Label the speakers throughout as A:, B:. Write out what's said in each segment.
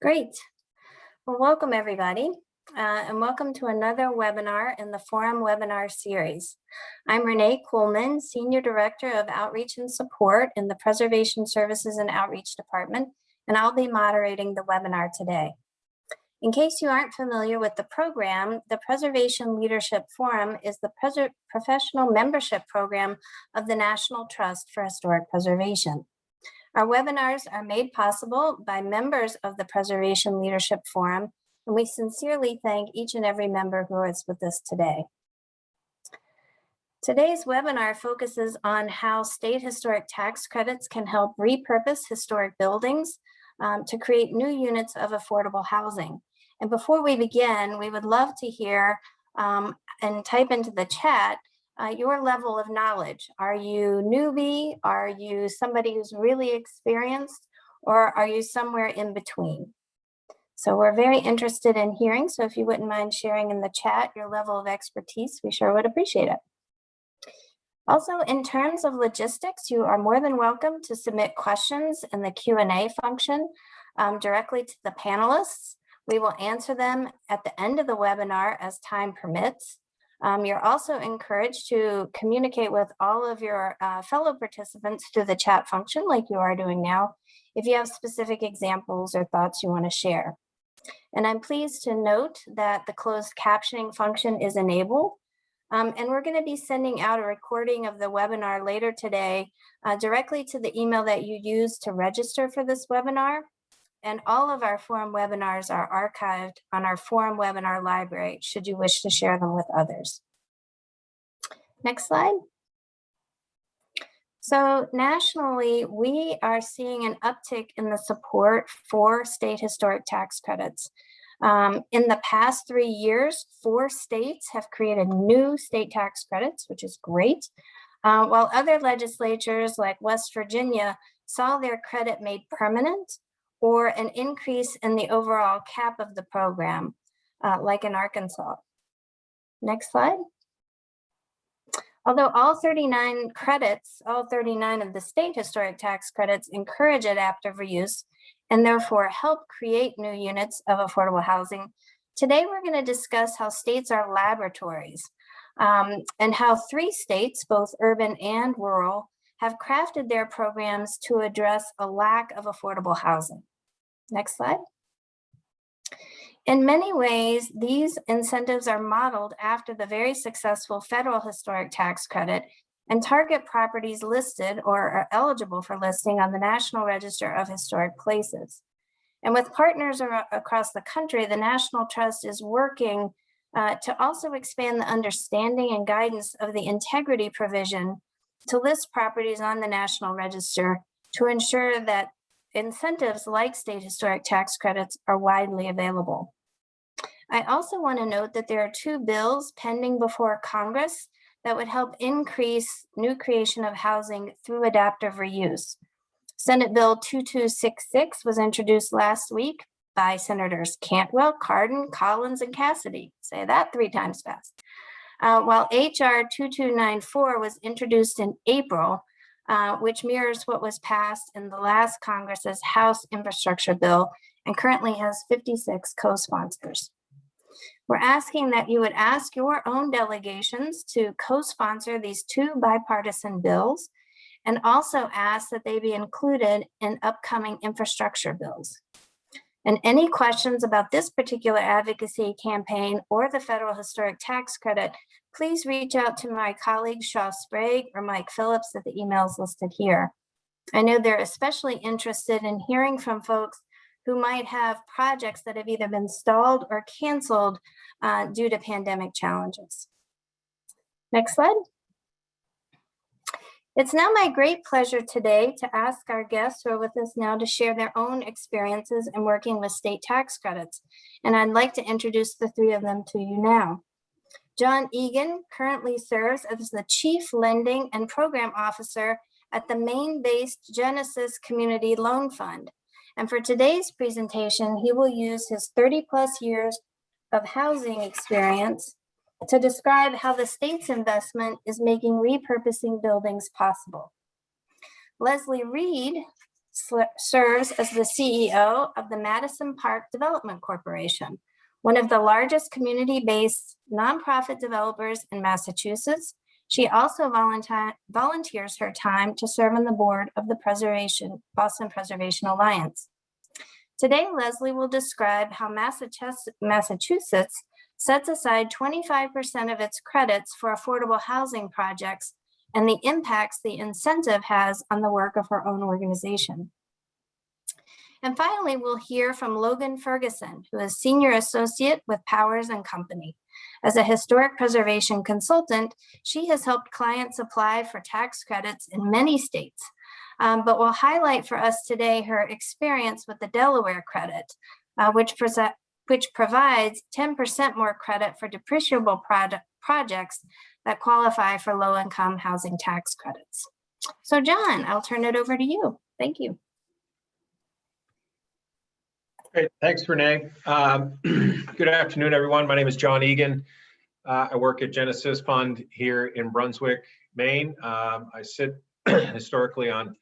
A: Great. Well, welcome everybody. Uh, and welcome to another webinar in the Forum webinar series. I'm Renee Kuhlman, Senior Director of Outreach and Support in the Preservation Services and Outreach Department, and I'll be moderating the webinar today. In case you aren't familiar with the program, the Preservation Leadership Forum is the professional membership program of the National Trust for Historic Preservation. Our webinars are made possible by members of the Preservation Leadership Forum, and we sincerely thank each and every member who is with us today. Today's webinar focuses on how state historic tax credits can help repurpose historic buildings um, to create new units of affordable housing. And before we begin, we would love to hear um, and type into the chat uh, your level of knowledge. Are you newbie? Are you somebody who's really experienced? Or are you somewhere in between? So we're very interested in hearing. So if you wouldn't mind sharing in the chat your level of expertise, we sure would appreciate it. Also, in terms of logistics, you are more than welcome to submit questions in the Q&A function um, directly to the panelists. We will answer them at the end of the webinar as time permits. Um, you're also encouraged to communicate with all of your uh, fellow participants through the chat function like you are doing now, if you have specific examples or thoughts you want to share. And I'm pleased to note that the closed captioning function is enabled. Um, and we're going to be sending out a recording of the webinar later today uh, directly to the email that you used to register for this webinar. And all of our forum webinars are archived on our forum webinar library, should you wish to share them with others. Next slide. So nationally, we are seeing an uptick in the support for state historic tax credits. Um, in the past three years, four states have created new state tax credits, which is great, uh, while other legislatures like West Virginia saw their credit made permanent or an increase in the overall cap of the program, uh, like in Arkansas. Next slide. Although all 39 credits, all 39 of the state historic tax credits encourage adaptive reuse and therefore help create new units of affordable housing, today we're going to discuss how states are laboratories um, and how three states, both urban and rural, have crafted their programs to address a lack of affordable housing. Next slide. In many ways, these incentives are modeled after the very successful federal historic tax credit and target properties listed or are eligible for listing on the National Register of Historic Places. And with partners across the country, the National Trust is working uh, to also expand the understanding and guidance of the integrity provision to list properties on the National Register to ensure that incentives like state historic tax credits are widely available. I also want to note that there are two bills pending before Congress that would help increase new creation of housing through adaptive reuse. Senate Bill 2266 was introduced last week by Senators Cantwell, Cardin, Collins, and Cassidy. Say that three times fast. Uh, while HR 2294 was introduced in April, uh, which mirrors what was passed in the last Congress's House Infrastructure Bill and currently has 56 co-sponsors. We're asking that you would ask your own delegations to co-sponsor these two bipartisan bills and also ask that they be included in upcoming infrastructure bills. And any questions about this particular advocacy campaign or the federal historic tax credit, please reach out to my colleagues Shaw Sprague or Mike Phillips at the emails listed here. I know they're especially interested in hearing from folks who might have projects that have either been stalled or canceled uh, due to pandemic challenges. Next slide. It's now my great pleasure today to ask our guests who are with us now to share their own experiences in working with state tax credits. And I'd like to introduce the three of them to you now. John Egan currently serves as the Chief Lending and Program Officer at the Maine-based Genesis Community Loan Fund. And for today's presentation, he will use his 30 plus years of housing experience to describe how the state's investment is making repurposing buildings possible. Leslie Reed serves as the CEO of the Madison Park Development Corporation, one of the largest community-based nonprofit developers in Massachusetts. She also volunteer, volunteers her time to serve on the board of the Preservation Boston Preservation Alliance. Today, Leslie will describe how Massachusetts sets aside 25% of its credits for affordable housing projects and the impacts the incentive has on the work of her own organization. And finally, we'll hear from Logan Ferguson, who is Senior Associate with Powers and Company. As a historic preservation consultant, she has helped clients apply for tax credits in many states, um, but will highlight for us today her experience with the Delaware credit, uh, which, which provides 10% more credit for depreciable projects that qualify for low-income housing tax credits. So John, I'll turn it over to you. Thank you.
B: Great, thanks, Renee. Um, good afternoon, everyone. My name is John Egan. Uh, I work at Genesis Fund here in Brunswick, Maine. Um, I sit historically on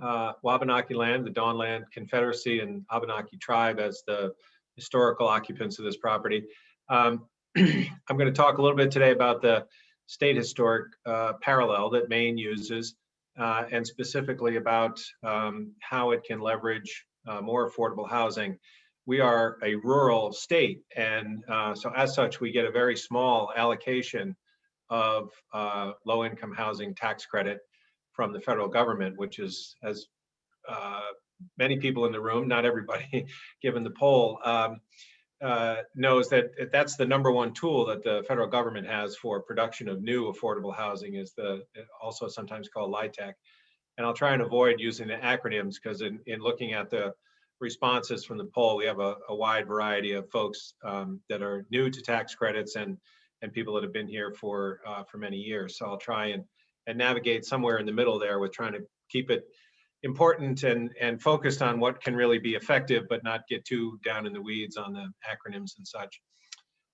B: uh, Wabanaki land, the Dawnland Confederacy and Abenaki tribe as the historical occupants of this property. Um, I'm going to talk a little bit today about the state historic uh, parallel that Maine uses uh, and specifically about um, how it can leverage uh, more affordable housing. We are a rural state, and uh, so as such, we get a very small allocation of uh, low-income housing tax credit from the federal government, which is, as uh, many people in the room, not everybody, given the poll, um, uh, knows that that's the number one tool that the federal government has for production of new affordable housing is the also sometimes called LIHTC. And I'll try and avoid using the acronyms because in, in looking at the responses from the poll, we have a, a wide variety of folks um, that are new to tax credits and and people that have been here for uh, for many years. So I'll try and and navigate somewhere in the middle there with trying to keep it important and and focused on what can really be effective, but not get too down in the weeds on the acronyms and such.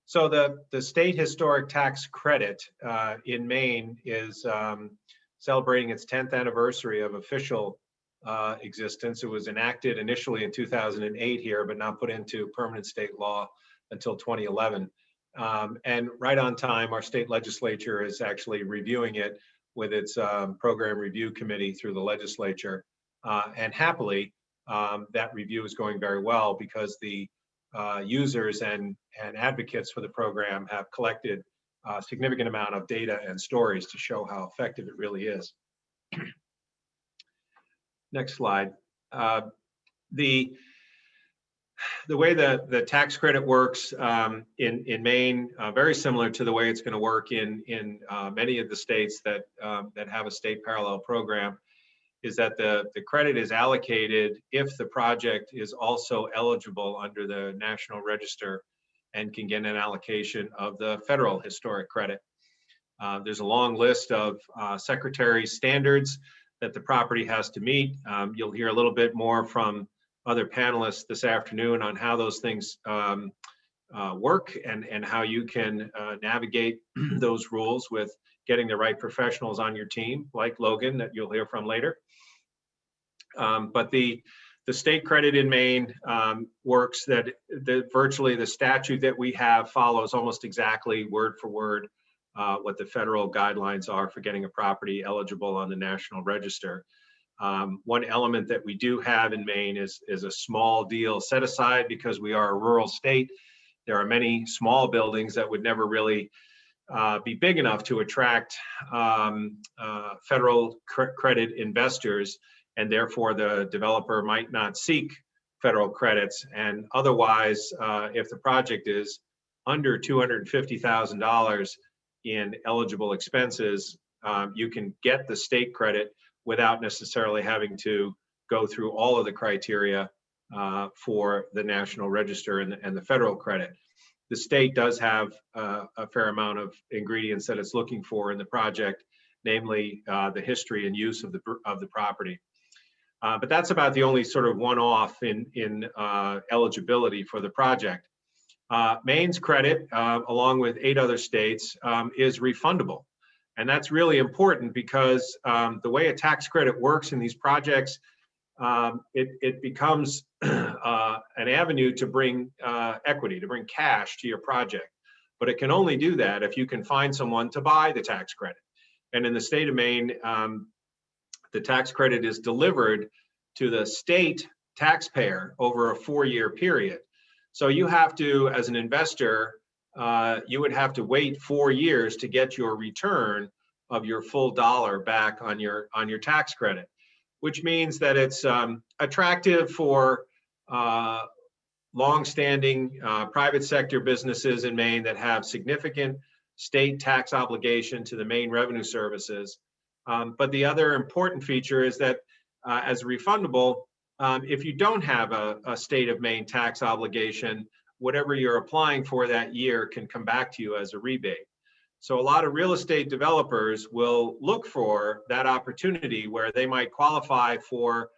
B: So the the state historic tax credit uh, in Maine is um, celebrating its 10th anniversary of official uh, existence. It was enacted initially in 2008 here, but not put into permanent state law until 2011. Um, and right on time, our state legislature is actually reviewing it with its um, program review committee through the legislature. Uh, and happily, um, that review is going very well because the uh, users and, and advocates for the program have collected a significant amount of data and stories to show how effective it really is. Next slide. Uh, the the way that the tax credit works um, in in Maine, uh, very similar to the way it's going to work in in uh, many of the states that um, that have a state parallel program, is that the the credit is allocated if the project is also eligible under the National Register and can get an allocation of the federal historic credit. Uh, there's a long list of uh, secretary standards that the property has to meet. Um, you'll hear a little bit more from other panelists this afternoon on how those things um, uh, work and, and how you can uh, navigate those rules with getting the right professionals on your team, like Logan, that you'll hear from later. Um, but the the state credit in Maine um, works that the, virtually the statute that we have follows almost exactly word for word uh, what the federal guidelines are for getting a property eligible on the National Register. Um, one element that we do have in Maine is, is a small deal set aside because we are a rural state. There are many small buildings that would never really uh, be big enough to attract um, uh, federal cr credit investors, and therefore the developer might not seek federal credits. And otherwise, uh, if the project is under $250,000, in eligible expenses, um, you can get the state credit without necessarily having to go through all of the criteria uh, for the National Register and the, and the, federal credit. The state does have uh, a fair amount of ingredients that it's looking for in the project, namely uh, the history and use of the of the property. Uh, but that's about the only sort of one-off in in uh, eligibility for the project. Uh, Maine's credit, uh, along with eight other states, um, is refundable. And that's really important because um, the way a tax credit works in these projects, um, it, it becomes uh, an avenue to bring equity, to bring cash to your project. But it can only do that if you can find someone to buy the tax credit. And in the state of Maine, um, the tax credit is delivered to the state taxpayer over a four-year period. So you have to, as an investor, uh, you would have to wait four years to get your return of your full dollar back on your on your tax credit, which means that it's um, attractive for uh, long-standing uh, private sector businesses in Maine that have significant state tax obligation to the Maine Revenue Services. Um, but the other important feature is that uh, as refundable, um, if you don't have a, a state of Maine tax obligation, whatever you're applying for that year can come back to you as a rebate. So a lot of real estate developers will look for that opportunity where they might qualify for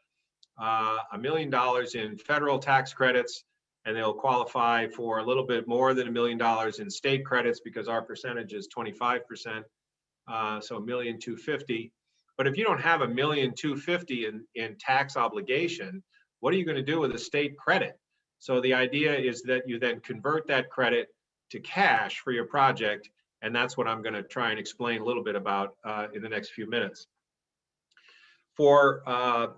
B: uh, a million dollars in federal tax credits and they'll qualify for a little bit more than a million dollars in state credits because our percentage is 25%, uh, so a million two fifty. But if you don't have a million two fifty in, in tax obligation, what are you going to do with a state credit? So the idea is that you then convert that credit to cash for your project, and that's what I'm going to try and explain a little bit about uh, in the next few minutes. For uh,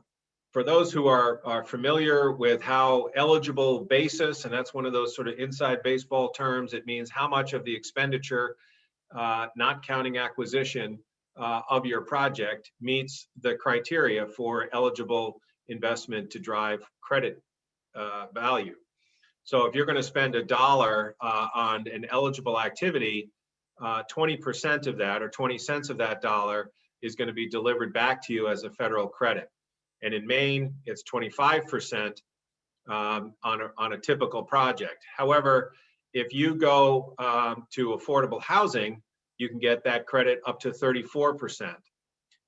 B: for those who are, are familiar with how eligible basis, and that's one of those sort of inside baseball terms, it means how much of the expenditure, uh, not counting acquisition, uh, of your project meets the criteria for eligible investment to drive credit uh, value. So if you're going to spend a dollar uh, on an eligible activity, 20% of that or 20 cents of that dollar is going to be delivered back to you as a federal credit. And in Maine, it's 25% um, on, a, on a typical project. However, if you go um, to affordable housing, you can get that credit up to 34%.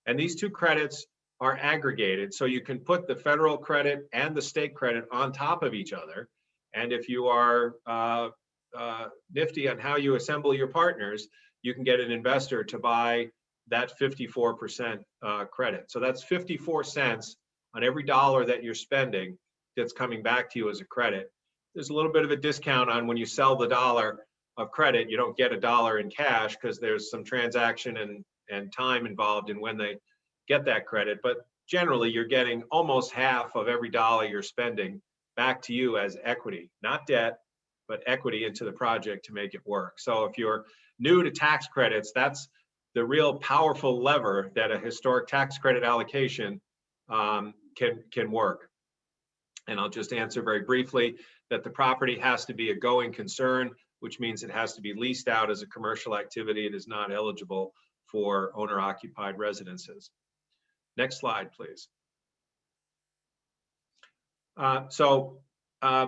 B: And these two credits are aggregated, so you can put the federal credit and the state credit on top of each other. And if you are uh, uh, nifty on how you assemble your partners, you can get an investor to buy that 54% uh, credit. So that's 54 cents on every dollar that you're spending that's coming back to you as a credit. There's a little bit of a discount on when you sell the dollar of credit, you don't get a dollar in cash because there's some transaction and, and time involved in when they get that credit. But generally, you're getting almost half of every dollar you're spending back to you as equity, not debt, but equity into the project to make it work. So if you're new to tax credits, that's the real powerful lever that a historic tax credit allocation um, can, can work. And I'll just answer very briefly that the property has to be a going concern, which means it has to be leased out as a commercial activity. It is not eligible for owner occupied residences. Next slide, please. Uh, so, uh,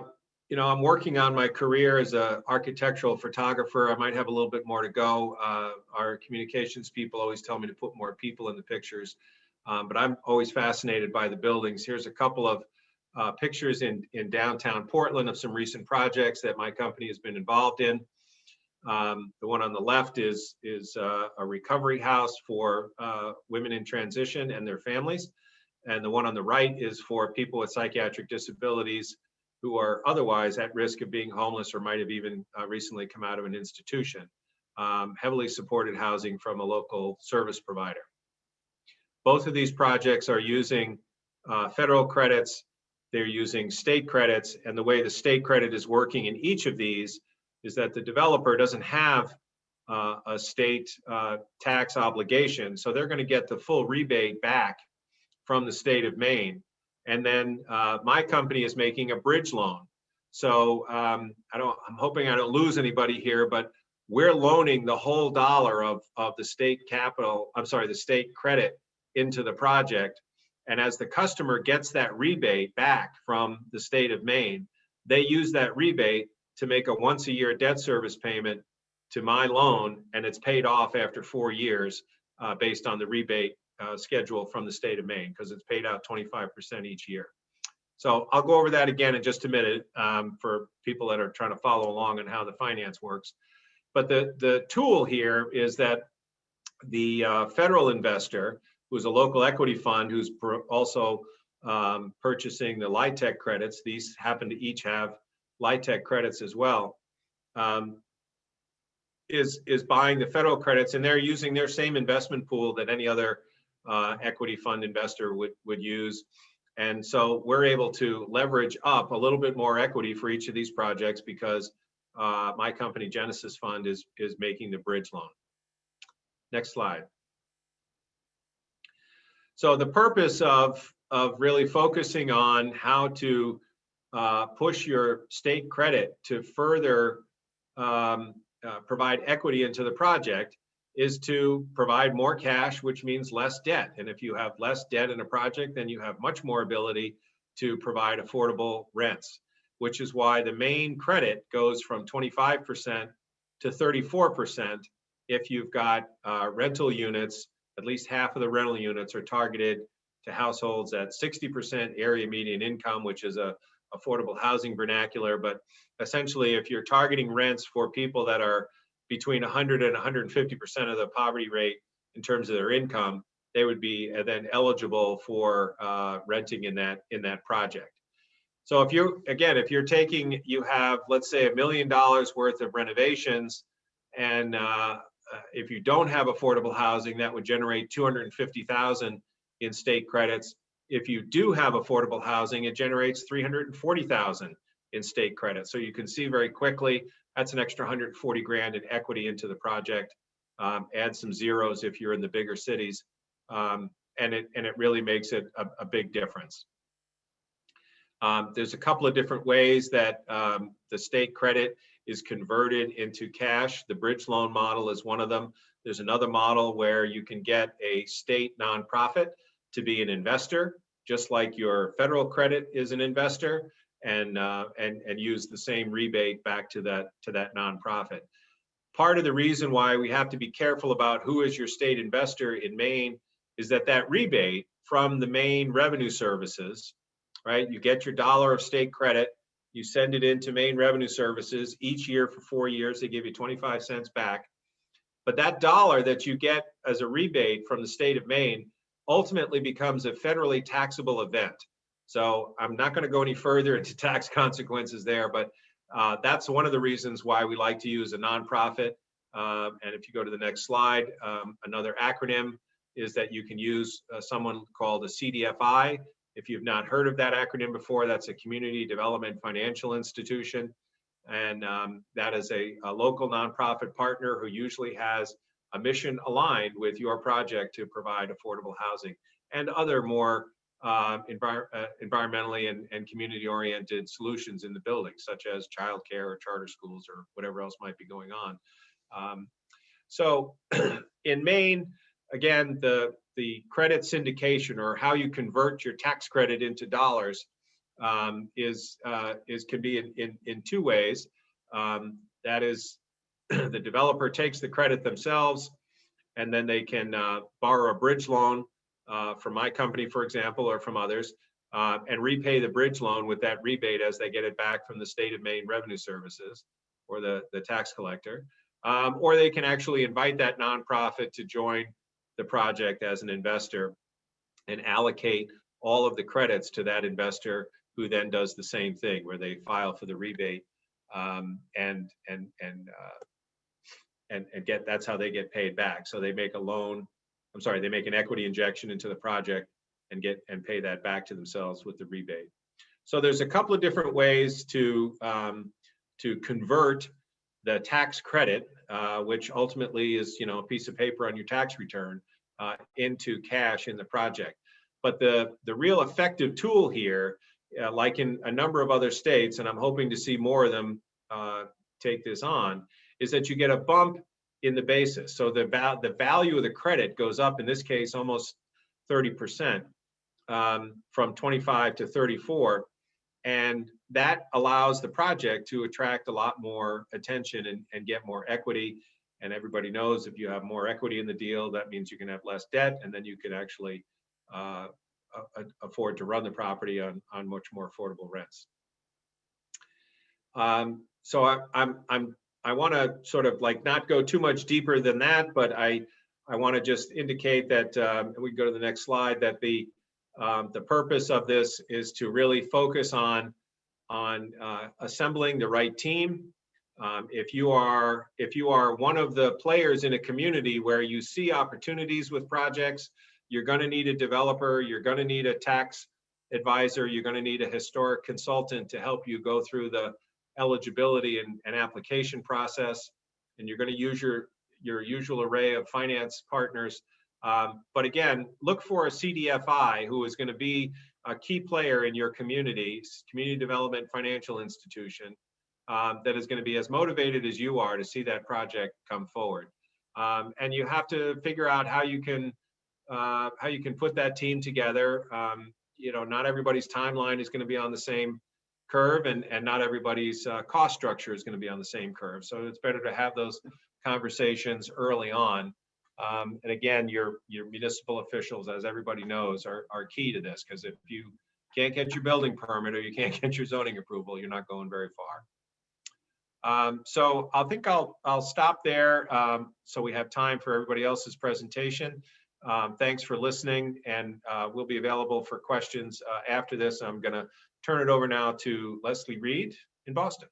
B: you know, I'm working on my career as an architectural photographer. I might have a little bit more to go. Uh, our communications people always tell me to put more people in the pictures, um, but I'm always fascinated by the buildings. Here's a couple of uh, pictures in, in downtown Portland of some recent projects that my company has been involved in. Um, the one on the left is, is uh, a recovery house for uh, women in transition and their families. And the one on the right is for people with psychiatric disabilities who are otherwise at risk of being homeless or might have even uh, recently come out of an institution. Um, heavily supported housing from a local service provider. Both of these projects are using uh, federal credits they're using state credits and the way the state credit is working in each of these is that the developer doesn't have uh, a state uh, tax obligation. So they're going to get the full rebate back from the state of Maine. And then uh, my company is making a bridge loan. So um, I don't, I'm hoping I don't lose anybody here, but we're loaning the whole dollar of, of the state capital, I'm sorry, the state credit into the project. And as the customer gets that rebate back from the state of Maine, they use that rebate to make a once a year debt service payment to my loan, and it's paid off after four years uh, based on the rebate uh, schedule from the state of Maine because it's paid out 25% each year. So I'll go over that again in just a minute um, for people that are trying to follow along on how the finance works. But the, the tool here is that the uh, federal investor who's a local equity fund who's also um, purchasing the LIHTC credits. These happen to each have LIHTC credits as well. Um, is is buying the federal credits, and they're using their same investment pool that any other uh, equity fund investor would would use. And so we're able to leverage up a little bit more equity for each of these projects because uh, my company Genesis Fund is is making the bridge loan. Next slide. So the purpose of of really focusing on how to uh, push your state credit to further um, uh, provide equity into the project is to provide more cash, which means less debt. And if you have less debt in a project, then you have much more ability to provide affordable rents, which is why the Maine credit goes from 25% to 34% if you've got uh, rental units, at least half of the rental units are targeted to households at 60% area median income, which is a affordable housing vernacular. But essentially, if you're targeting rents for people that are between 100 and 150% of the poverty rate in terms of their income, they would be uh, then eligible for uh, renting in that in that project. So if you again, if you're taking, you have let's say a million dollars worth of renovations, and uh, uh if you don't have affordable housing, that would generate 250,000 in state credits. If you do have affordable housing, it generates 340,000 in state credits. So you can see very quickly that's an extra 140 grand in equity into the project. Um, add some zeros if you're in the bigger cities, um, and it and it really makes it a, a big difference. Um, there's a couple of different ways that um, the state credit is converted into cash. The bridge loan model is one of them. There's another model where you can get a state nonprofit to be an investor, just like your federal credit is an investor and uh, and and use the same rebate back to that to that nonprofit. Part of the reason why we have to be careful about who is your state investor in Maine is that that rebate from the Maine Revenue Services, right? You get your dollar of state credit, you send it into Maine Revenue Services each year for four years. They give you 25 cents back. But that dollar that you get as a rebate from the state of Maine ultimately becomes a federally taxable event. So I'm not going to go any further into tax consequences there, but uh, that's one of the reasons why we like to use a nonprofit. Um, and if you go to the next slide, um, another acronym is that you can use uh, someone called a CDFI. If you've not heard of that acronym before, that's a Community Development Financial Institution. And um, that is a, a local nonprofit partner who usually has a mission aligned with your project to provide affordable housing and other more uh, envir uh, environmentally and, and community oriented solutions in the building, such as childcare or charter schools or whatever else might be going on. Um, so in Maine, again, the, the credit syndication or how you convert your tax credit into dollars um, is, uh, is can be in, in, in two ways. Um, that is, the developer takes the credit themselves and then they can uh, borrow a bridge loan uh, from my company, for example, or from others, uh, and repay the bridge loan with that rebate as they get it back from the state of Maine Revenue Services or the, the tax collector. Um, or they can actually invite that nonprofit to join the project as an investor and allocate all of the credits to that investor who then does the same thing where they file for the rebate um, and and and uh, and and get that's how they get paid back. So they make a loan I'm sorry, they make an equity injection into the project and get and pay that back to themselves with the rebate. So there's a couple of different ways to um, to convert the tax credit, uh, which ultimately is you know a piece of paper on your tax return, uh, into cash in the project. But the the real effective tool here, uh, like in a number of other states, and I'm hoping to see more of them uh, take this on, is that you get a bump in the basis. So the, val the value of the credit goes up, in this case, almost 30% um, from 25 to 34. And that allows the project to attract a lot more attention and, and get more equity. And everybody knows if you have more equity in the deal, that means you can have less debt, and then you can actually uh, afford to run the property on, on much more affordable rents. Um, so I, I'm, I'm I want to sort of like not go too much deeper than that, but I I want to just indicate that um, we go to the next slide that the Um, the purpose of this is to really focus on, on uh, assembling the right team. Um, if you are, if you are one of the players in a community where you see opportunities with projects, you're going to need a developer, you're going to need a tax advisor, you're going to need a historic consultant to help you go through the eligibility and, and application process. And you're going to use your, your usual array of finance partners. Um, but again, look for a CDFI who is going to be a key player in your community, community development financial institution, um, that is going to be as motivated as you are to see that project come forward. Um, and you have to figure out how you can uh, how you can put that team together. Um, you know, not everybody's timeline is going to be on the same curve, and and not everybody's uh, cost structure is going to be on the same curve. So it's better to have those conversations early on. Um, and again, your your municipal officials, as everybody knows, are are key to this because if you can't get your building permit or you can't get your zoning approval, you're not going very far. Um, so I think I'll I'll stop there um, so we have time for everybody else's presentation. Um, thanks for listening, and uh, we'll be available for questions uh, after this. I'm going to turn it over now to Leslie Reed in Boston.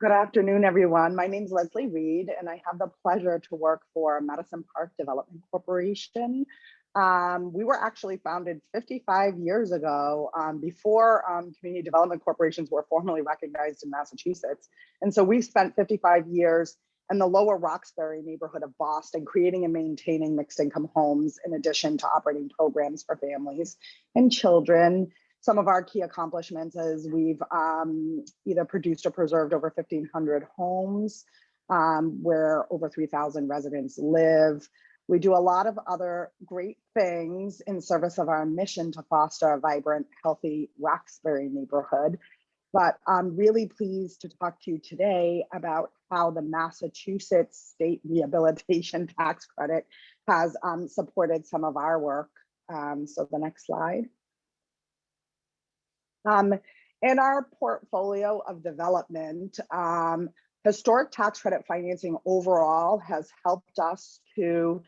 C: Good afternoon, everyone. My name is Leslie Reed, and I have the pleasure to work for Madison Park Development Corporation. Um, we were actually founded 55 years ago, um, before um, community development corporations were formally recognized in Massachusetts. And so we've spent 55 years in the lower Roxbury neighborhood of Boston, creating and maintaining mixed income homes in addition to operating programs for families and children some of our key accomplishments is we've um, either produced or preserved over 1,500 homes um, where over 3,000 residents live. We do a lot of other great things in service of our mission to foster a vibrant, healthy Roxbury neighborhood. But I'm really pleased to talk to you today about how the Massachusetts State Rehabilitation Tax Credit has um, supported some of our work. Um, so the next slide. Um, in our portfolio of development, um, historic tax credit financing overall has helped us to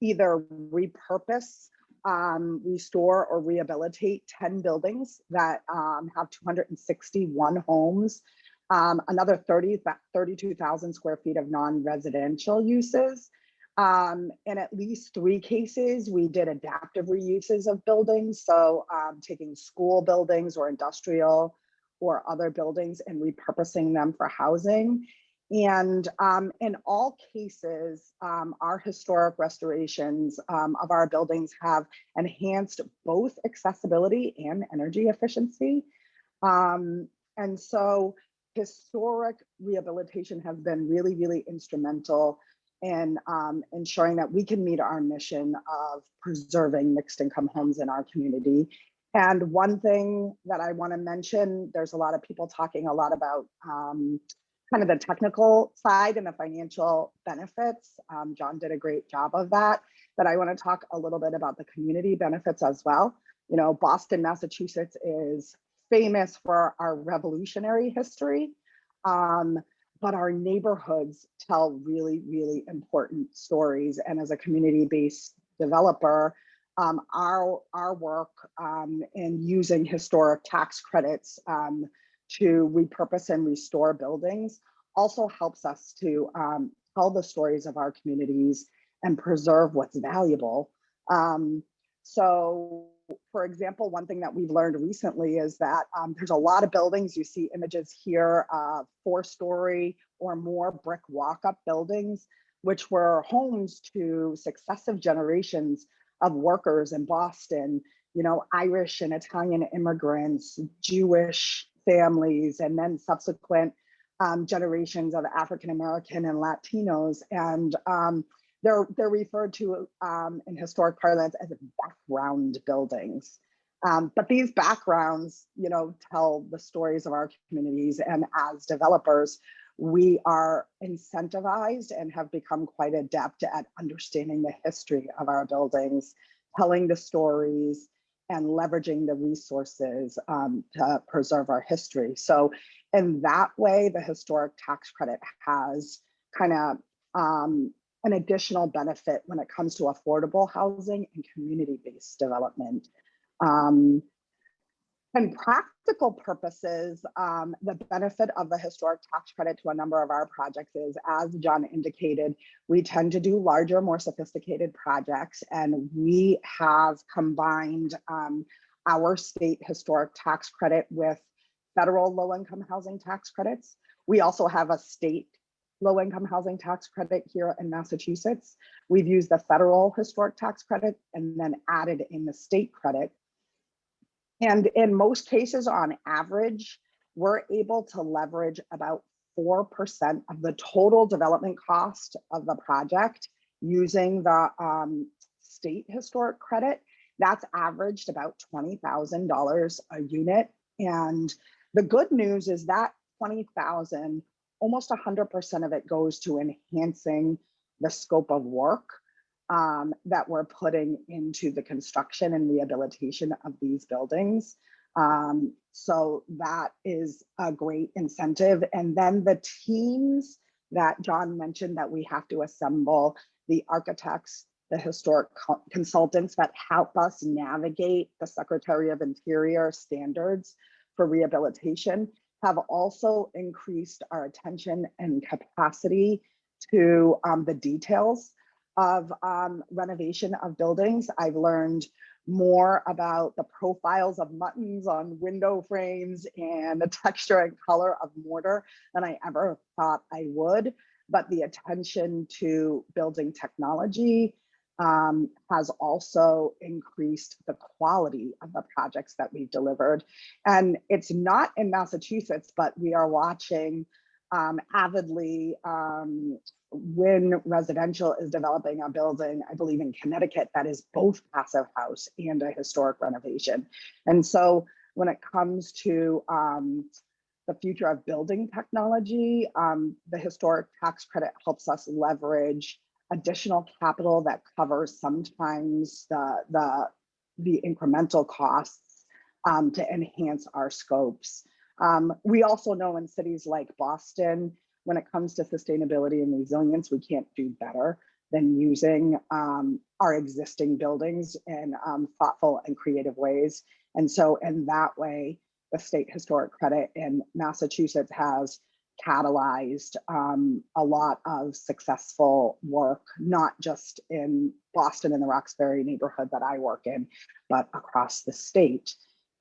C: either repurpose, um, restore or rehabilitate 10 buildings that um, have 261 homes, um, another 30, 32,000 square feet of non-residential uses, um, in at least three cases, we did adaptive reuses of buildings. So um, taking school buildings or industrial or other buildings and repurposing them for housing. And um, in all cases, um, our historic restorations um, of our buildings have enhanced both accessibility and energy efficiency. Um, and so historic rehabilitation has been really, really instrumental and um, ensuring that we can meet our mission of preserving mixed income homes in our community. And one thing that I want to mention, there's a lot of people talking a lot about um, kind of the technical side and the financial benefits. Um, John did a great job of that, but I want to talk a little bit about the community benefits as well. You know, Boston, Massachusetts is famous for our revolutionary history. Um, but our neighborhoods tell really, really important stories. And as a community-based developer, um, our, our work um, in using historic tax credits um, to repurpose and restore buildings also helps us to um, tell the stories of our communities and preserve what's valuable. Um, so for example, one thing that we've learned recently is that um, there's a lot of buildings, you see images here, uh, four story or more brick walk-up buildings, which were homes to successive generations of workers in Boston, you know, Irish and Italian immigrants, Jewish families, and then subsequent um, generations of African-American and Latinos. And um, they're, they're referred to um, in historic parlance as background buildings. Um, but these backgrounds, you know, tell the stories of our communities. And as developers, we are incentivized and have become quite adept at understanding the history of our buildings, telling the stories, and leveraging the resources um, to preserve our history. So in that way, the historic tax credit has kind of um, an additional benefit when it comes to affordable housing and community-based development. Um, and practical purposes, um, the benefit of the historic tax credit to a number of our projects is, as John indicated, we tend to do larger, more sophisticated projects, and we have combined um, our state historic tax credit with federal low-income housing tax credits. We also have a state low-income housing tax credit here in Massachusetts. We've used the federal historic tax credit and then added in the state credit. And in most cases, on average, we're able to leverage about 4% of the total development cost of the project using the um, state historic credit. That's averaged about $20,000 a unit. And the good news is that 20,000, almost 100% of it goes to enhancing the scope of work um, that we're putting into the construction and rehabilitation of these buildings. Um, so that is a great incentive. And then the teams that John mentioned that we have to assemble, the architects, the historic co- consultants that help us navigate the Secretary of Interior standards for rehabilitation have also increased our attention and capacity to um, the details of um, renovation of buildings. I've learned more about the profiles of muntins on window frames and the texture and color of mortar than I ever thought I would. But the attention to building technology um, has also increased the quality of the projects that we've delivered. And it's not in Massachusetts, but we are watching um, avidly um, WinnResidential is developing a building, I believe in Connecticut, that is both passive house and a historic renovation. And so when it comes to um, the future of building technology, um, the historic tax credit helps us leverage additional capital that covers sometimes the, the, the incremental costs um, to enhance our scopes. Um, we also know in cities like Boston, when it comes to sustainability and resilience, we can't do better than using um, our existing buildings in um, thoughtful and creative ways. And so in that way, the state historic credit in Massachusetts has catalyzed um, a lot of successful work, not just in Boston and the Roxbury neighborhood that I work in, but across the state.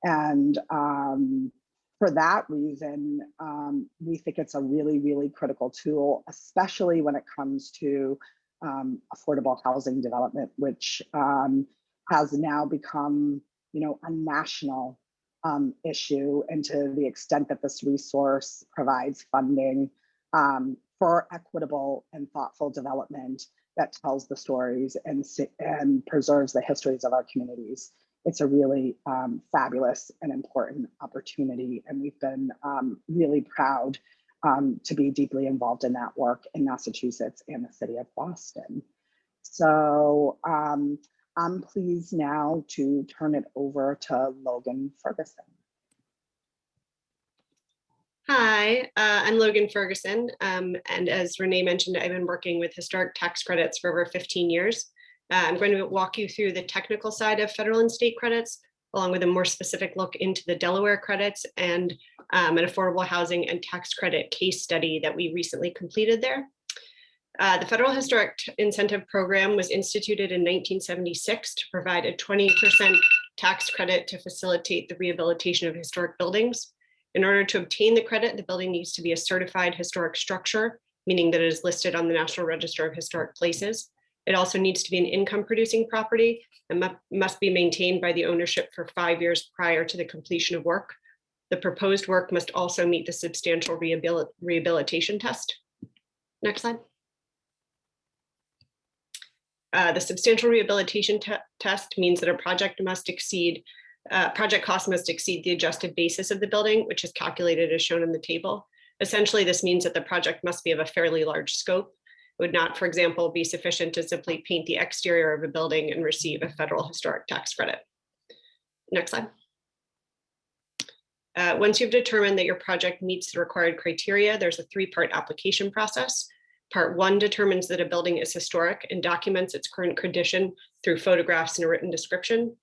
C: And um, for that reason, um, we think it's a really, really critical tool, especially when it comes to um, affordable housing development, which um, has now become, you know, a national um, issue. And to the extent that this resource provides funding um, for equitable and thoughtful development that tells the stories and, and preserves the histories of our communities it's a really um, fabulous and important opportunity. And we've been um, really proud um, to be deeply involved in that work in Massachusetts and the city of Boston. So um, I'm pleased now to turn it over to Logan Ferguson.
D: Hi, uh, I'm Logan Ferguson. Um, and as Renee mentioned, I've been working with historic tax credits for over 15 years. Uh, I'm going to walk you through the technical side of federal and state credits, along with a more specific look into the Delaware credits and um, an affordable housing and tax credit case study that we recently completed there. Uh, the Federal Historic Incentive Program was instituted in 1976 to provide a 20% tax credit to facilitate the rehabilitation of historic buildings. In order to obtain the credit, the building needs to be a certified historic structure, meaning that it is listed on the National Register of Historic Places. It also needs to be an income producing property and must be maintained by the ownership for five years prior to the completion of work. The proposed work must also meet the substantial rehabil rehabilitation test. Next slide. Uh, the substantial rehabilitation te test means that a project must exceed, uh, project cost must exceed the adjusted basis of the building, which is calculated as shown in the table. Essentially, this means that the project must be of a fairly large scope It would not, for example, be sufficient to simply paint the exterior of a building and receive a federal historic tax credit. Next slide. Uh, once you've determined that your project meets the required criteria, there's a three-part application process. Part one determines that a building is historic and documents its current condition through photographs and a written description.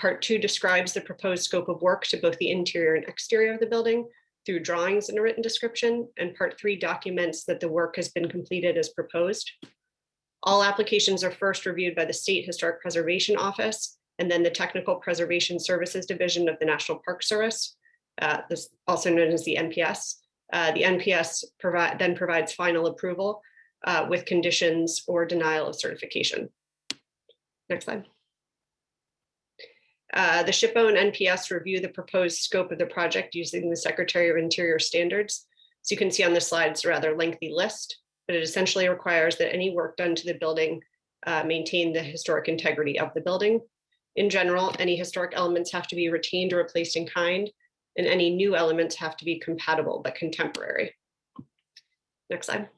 D: Part two describes the proposed scope of work to both the interior and exterior of the building through drawings and a written description. And part three documents that the work has been completed as proposed. All applications are first reviewed by the State Historic Preservation Office and then the Technical Preservation Services Division of the National Park Service, uh, this also known as the NPS. Uh, the NPS then provides final approval uh, with conditions or denial of certification. Next slide. Uh, the SHPO and NPS review the proposed scope of the project using the Secretary of Interior standards. So you can see on the slide, it's a rather lengthy list, but it essentially requires that any work done to the building uh, maintain the historic integrity of the building. In general, any historic elements have to be retained or replaced in kind, and any new elements have to be compatible but contemporary. Next slide.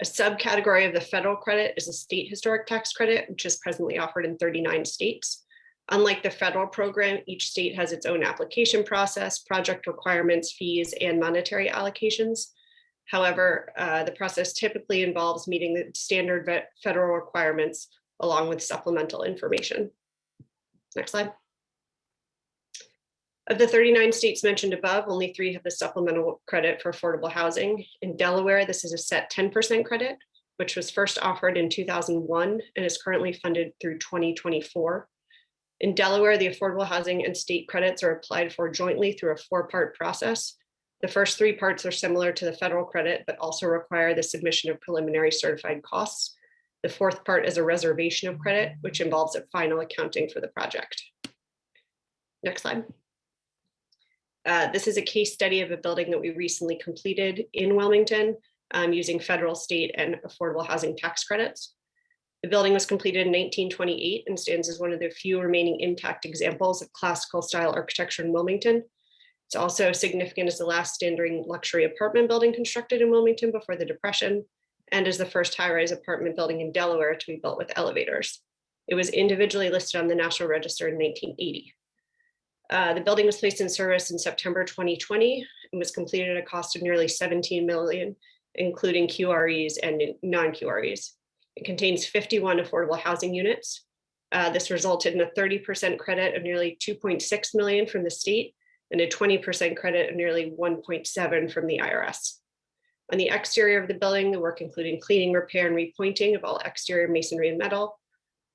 D: A subcategory of the federal credit is a state historic tax credit, which is presently offered in 39 states. Unlike the federal program, each state has its own application process, project requirements, fees, and monetary allocations. However, uh, the process typically involves meeting the standard federal requirements along with supplemental information. Next slide. Of the 39 states mentioned above, only three have the supplemental credit for affordable housing. In Delaware, this is a set 10% credit, which was first offered in 2001 and is currently funded through 2024. In Delaware, the affordable housing and state credits are applied for jointly through a four-part process. The first three parts are similar to the federal credit, but also require the submission of preliminary certified costs. The fourth part is a reservation of credit, which involves a final accounting for the project. Next slide. Uh, this is a case study of a building that we recently completed in Wilmington um, using federal, state, and affordable housing tax credits. The building was completed in 1928 and stands as one of the few remaining intact examples of classical style architecture in Wilmington. It's also significant as the last standing luxury apartment building constructed in Wilmington before the Depression and is the first high-rise apartment building in Delaware to be built with elevators. It was individually listed on the National Register in 1980. Uh, the building was placed in service in September 2020 and was completed at a cost of nearly 17 million, including QREs and non-QREs. It contains 51 affordable housing units. Uh, this resulted in a 30% credit of nearly 2.6 million from the state and a 20% credit of nearly 1.7 from the IRS. On the exterior of the building, the work including cleaning, repair, and repointing of all exterior masonry and metal.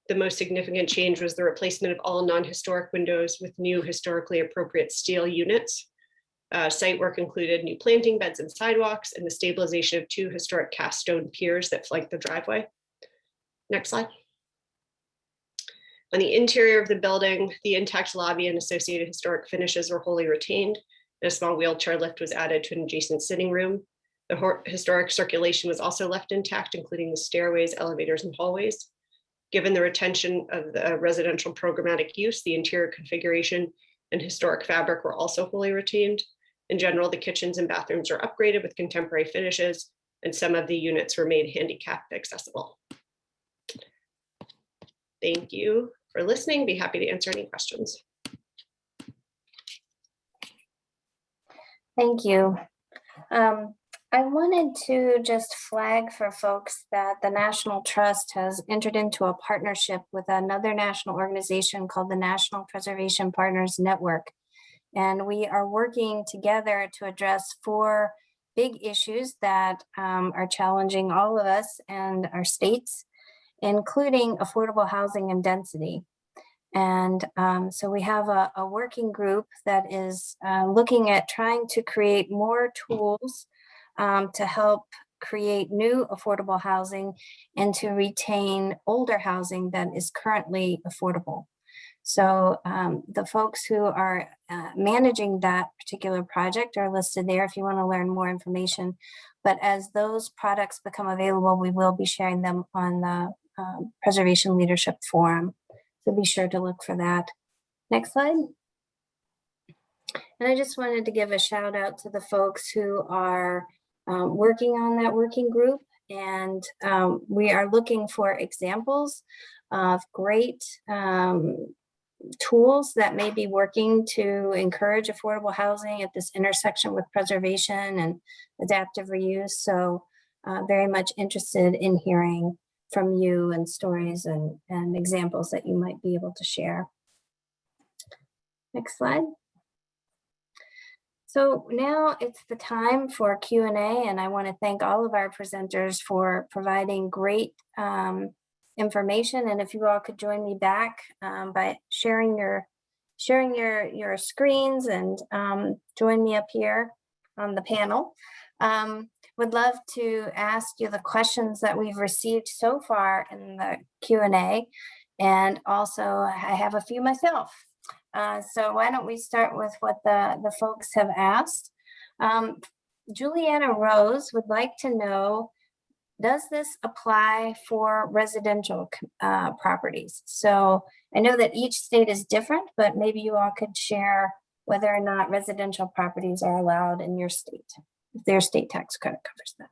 D: The most significant change was the replacement of all non-historic windows with new historically appropriate steel units. Uh, site work included new planting beds and sidewalks and the stabilization of two historic cast stone piers that flank the driveway. Next slide. On the interior of the building, the intact lobby and associated historic finishes were wholly retained. and A small wheelchair lift was added to an adjacent sitting room. The historic circulation was also left intact, including the stairways, elevators, and hallways. Given the retention of the residential programmatic use, the interior configuration and historic fabric were also fully retained. In general, the kitchens and bathrooms are upgraded with contemporary finishes, and some of the units were made handicap accessible. Thank you for listening. Be happy to answer any questions.
A: Thank you. Um, I wanted to just flag for folks that the National Trust has entered into a partnership with another national organization called the National Preservation Partners Network. And we are working together to address four big issues that um, are challenging all of us and our states, including affordable housing and density. And um, so we have a, a working group that is uh, looking at trying to create more tools um, to help create new affordable housing and to retain older housing that is currently affordable. So um, the folks who are uh, managing that particular project are listed there if you want to learn more information. But as those products become available, we will be sharing them on the uh, Preservation Leadership Forum. So be sure to look for that. Next slide. And I just wanted to give a shout out to the folks who are um, working on that working group. And um, we are looking for examples of great um, tools that may be working to encourage affordable housing at this intersection with preservation and adaptive reuse. So uh, very much interested in hearing from you and stories and, and examples that you might be able to share. Next slide. So now it's the time for Q and I want to thank all of our presenters for providing great um, information. And if you all could join me back um, by sharing your sharing your your screens and um, join me up here on the panel. Um, would love to ask you the questions that we've received so far in the Q and A, and also I have a few myself. Uh, so why don't we start with what the, the folks have asked. Um, Juliana Rose would like to know, does this apply for residential uh, properties? So I know that each state is different, but maybe you all could share whether or not residential properties are allowed in your state, if their state tax credit covers that.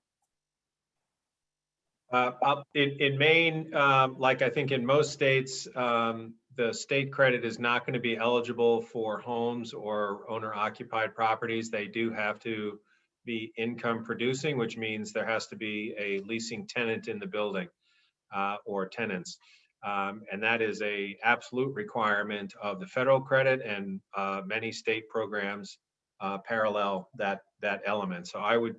B: Uh, in, in Maine, um, like I think in most states, um, the state credit is not going to be eligible for homes or owner occupied properties. They do have to be income producing, which means there has to be a leasing tenant in the building uh, or tenants. Um, and that is a absolute requirement of the federal credit and uh, many state programs uh, parallel that, that element. So I would,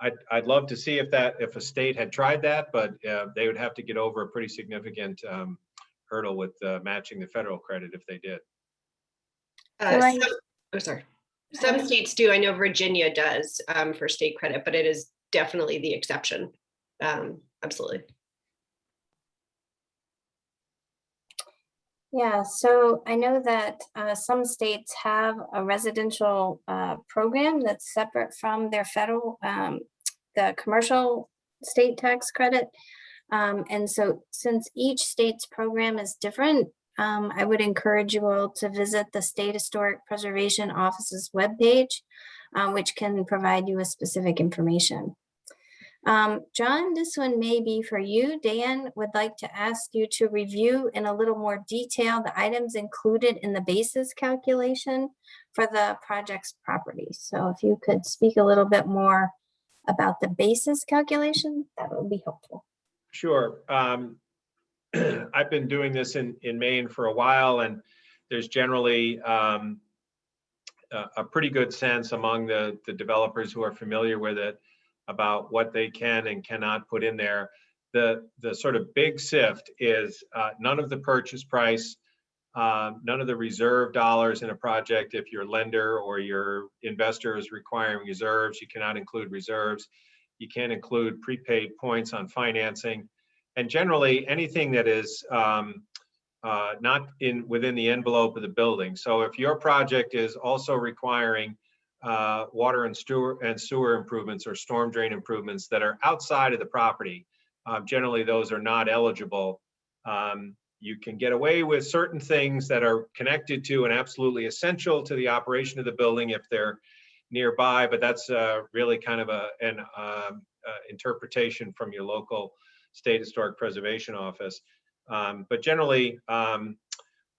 B: I'd, I'd love to see if that, if a state had tried that, but uh, they would have to get over a pretty significant um, hurdle with uh, matching the federal credit if they did.
D: Uh,
A: So
D: some- Oh, sorry. Some states do. I know Virginia does um, for state credit, but it is definitely the exception. Um, Absolutely.
A: Yeah, so I know that uh, some states have a residential uh, program that's separate from their federal, um, the commercial state tax credit. Um, And so since each state's program is different, um, I would encourage you all to visit the State Historic Preservation Office's webpage, uh, which can provide you with specific information. Um, John, this one may be for you. Dan would like to ask you to review in a little more detail the items included in the basis calculation for the project's property. So if you could speak a little bit more about the basis calculation, that would be helpful.
B: Sure. Um, I've been doing this in, in Maine for a while and there's generally um, a, a pretty good sense among the, the developers who are familiar with it about what they can and cannot put in there. The, the sort of big sift is uh, none of the purchase price, uh, none of the reserve dollars in a project. If your lender or your investor is requiring reserves, you cannot include reserves. You can't include prepaid points on financing. And generally, anything that is um, uh, not in, within the envelope of the building. So if your project is also requiring uh, water and sewer and sewer improvements or storm drain improvements that are outside of the property, uh, generally those are not eligible. Um, you can get away with certain things that are connected to and absolutely essential to the operation of the building if they're nearby, but that's uh, really kind of a, an um, uh, interpretation from your local state historic preservation office. Um, but generally, um,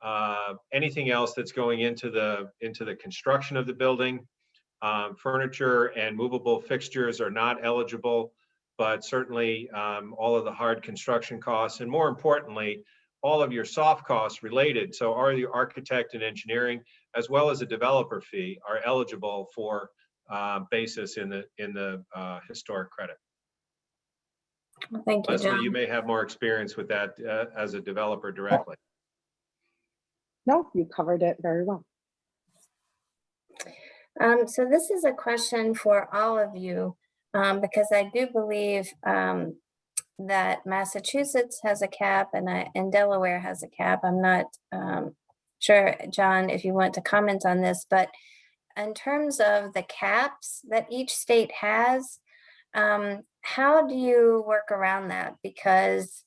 B: uh, anything else that's going into the into the construction of the building, um, furniture and movable fixtures are not eligible, but certainly um, all of the hard construction costs, and more importantly, all of your soft costs related. So, are the architect and engineering, as well as a developer fee, are eligible for uh, basis in the in the uh, historic credit.
A: Well, Thank you,
B: Leslie, you may have more experience with that uh, as a developer directly.
C: No, you covered it very well.
A: Um, so this is a question for all of you, um, because I do believe um, that Massachusetts has a cap and, I, and Delaware has a cap. I'm not um, sure, John, if you want to comment on this, but in terms of the caps that each state has, um, how do you work around that? Because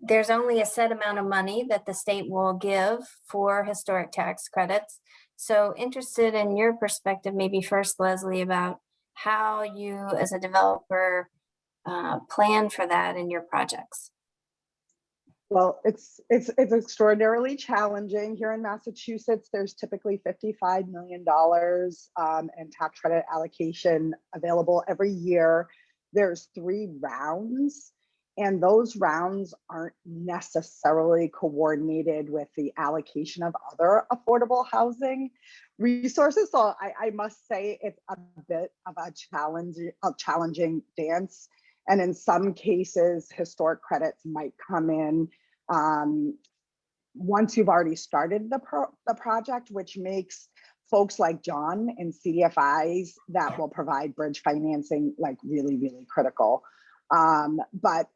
A: there's only a set amount of money that the state will give for historic tax credits. So interested in your perspective, maybe first Leslie, about how you as a developer uh, plan for that in your projects.
C: Well, it's, it's, it's extraordinarily challenging here in Massachusetts. There's typically $55 million um, in tax credit allocation available every year. there's three rounds. And those rounds aren't necessarily coordinated with the allocation of other affordable housing resources. So I, I must say it's a bit of a challenge, a challenging dance. And in some cases, historic credits might come in um, once you've already started the pro, the project, which makes folks like John and CDFIs that will provide bridge financing like really, really critical. Um, but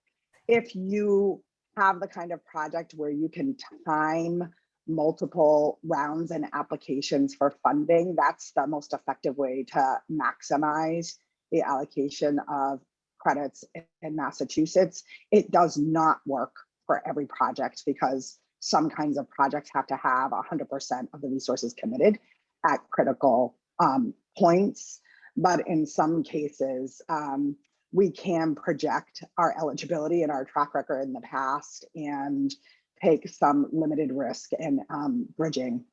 C: if you have the kind of project where you can time multiple rounds and applications for funding, that's the most effective way to maximize the allocation of credits in Massachusetts. It does not work for every project because some kinds of projects have to have 100% of the resources committed at critical um, points. But in some cases, um, we can project our eligibility and our track record in the past and take some limited risk in um, bridging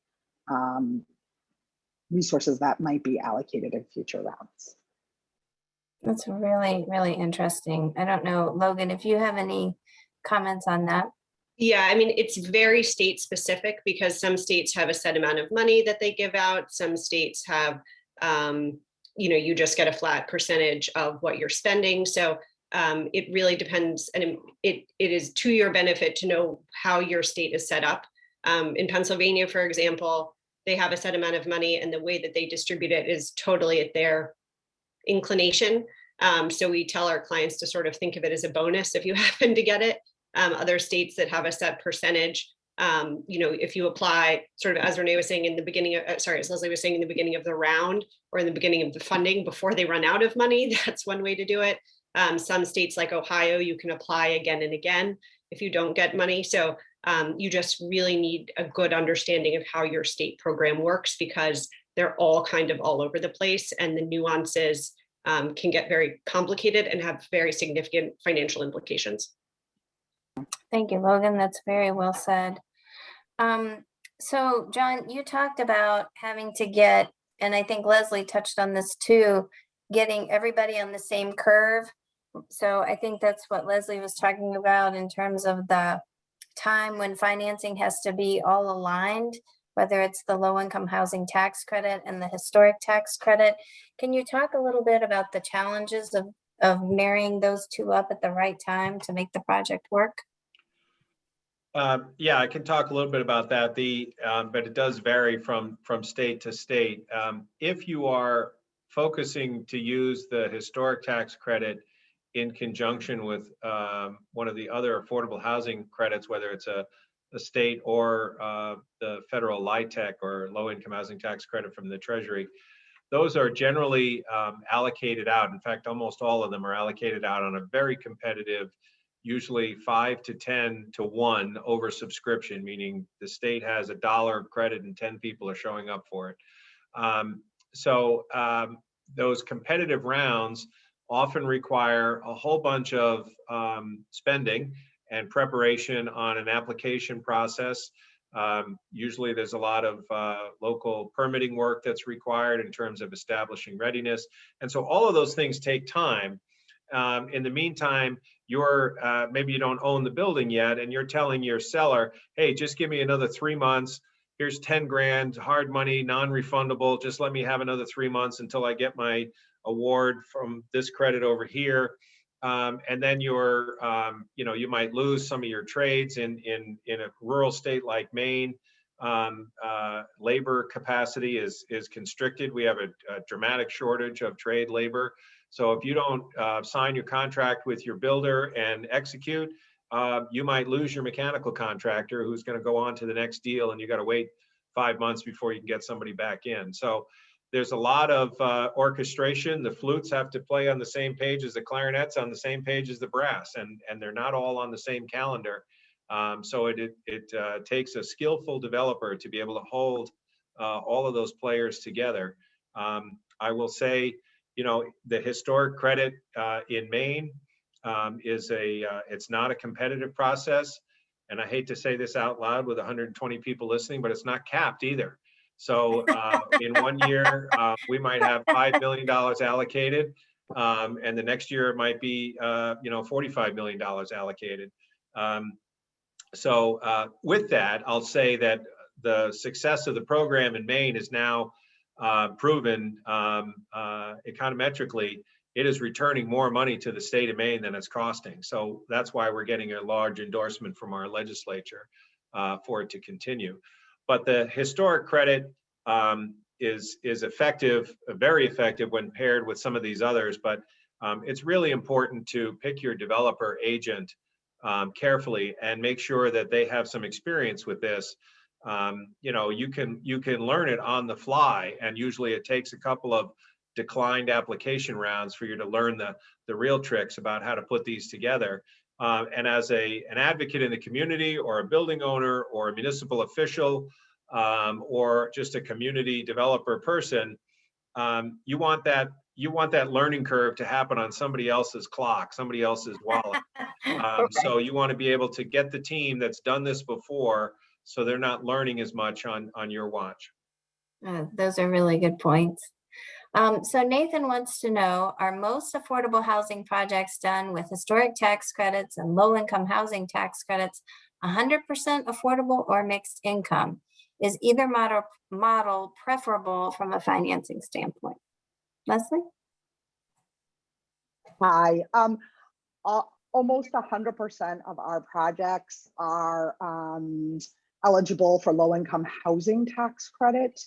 C: um, resources that might be allocated in future rounds.
A: That's really, really interesting. I don't know, Logan, if you have any comments on that.
D: Yeah, I mean, it's very state specific because some states have a set amount of money that they give out. Some states have, um, you know, you just get a flat percentage of what you're spending. So um, it really depends and it- it, is to your benefit to know how your state is set up. Um, in Pennsylvania, for example, they have a set amount of money and the way that they distribute it is totally at their inclination. Um, so we tell our clients to sort of think of it as a bonus if you happen to get it. Um, other states that have a set percentage, um, you know, if you apply sort of as Renee was saying in the beginning, of, uh, sorry, as Leslie was saying in the beginning of the round or in the beginning of the funding before they run out of money, that's one way to do it. Um, some states like Ohio, you can apply again and again if you don't get money. So um, you just really need a good understanding of how your state program works because they're all kind of all over the place and the nuances um, can get very complicated and have very significant financial implications.
A: Thank you, Logan. That's very well said. Um, so John, you talked about having to get, and I think Leslie touched on this too, getting everybody on the same curve. So I think that's what Leslie was talking about in terms of the time when financing has to be all aligned, whether it's the low income housing tax credit and the historic tax credit. Can you talk a little bit about the challenges of, of marrying those two up at the right time to make the project work?
B: Um, Yeah, I can talk a little bit about that. The, um, but it does vary from, from state to state. Um, If you are focusing to use the historic tax credit in conjunction with um, one of the other affordable housing credits, whether it's a state or uh, the federal LIHTC or low-income housing tax credit from the Treasury, those are generally um, allocated out. In fact, almost all of them are allocated out on a very competitive usually five to 10 to one over subscription, meaning the state has a dollar of credit and 10 people are showing up for it. Um, so um, those competitive rounds often require a whole bunch of um, spending and preparation on an application process. Um, usually there's a lot of uh, local permitting work that's required in terms of establishing readiness. And so all of those things take time. Um, in the meantime, you're uh, maybe you don't own the building yet and you're telling your seller hey just give me another three months here's 10 grand hard money non-refundable just let me have another three months until i get my award from this credit over here um, and then you're um, you know you might lose some of your trades in in in a rural state like maine. Um, uh, labor capacity is is constricted. We have a, a dramatic shortage of trade labor. So if you don't uh, sign your contract with your builder and execute, uh, you might lose your mechanical contractor who's going to go on to the next deal and you got to wait five months before you can get somebody back in. So there's a lot of uh, orchestration. The flutes have to play on the same page as the clarinets, on the same page as the brass, and, and they're not all on the same calendar. Um, so it, it, it uh, takes a skillful developer to be able to hold uh, all of those players together. Um, I will say, you know, the historic credit uh, in Maine um, is a, uh, it's not a competitive process. And I hate to say this out loud with 120 people listening, but it's not capped either. So uh, in one year, uh, we might have $5 million allocated. Um, and the next year it might be, uh, you know, $45 million allocated. Um, so uh, with that, I'll say that the success of the program in Maine is now uh, proven um, uh, econometrically. It is returning more money to the state of Maine than it's costing. So that's why we're getting a large endorsement from our legislature for it to continue. But the historic credit um, is is effective, very effective when paired with some of these others. But um, it's really important to pick your developer agent um, carefully and make sure that they have some experience with this. Um, you know, you can you can learn it on the fly, and usually it takes a couple of declined application rounds for you to learn the the real tricks about how to put these together. Uh, and as a an advocate in the community, or a building owner, or a municipal official, um, or just a community developer person, um, you want that you want that learning curve to happen on somebody else's clock, somebody else's wallet. Um, so you want to be able to get the team that's done this before, so they're not learning as much on on your watch.
A: Uh, Those are really good points. Um, so Nathan wants to know, are most affordable housing projects done with historic tax credits and low-income housing tax credits hundred percent affordable or mixed income? Is either model, model preferable from a financing standpoint? Leslie?
C: Hi, um, al- almost hundred percent of our projects are, um, eligible for low-income housing tax credit.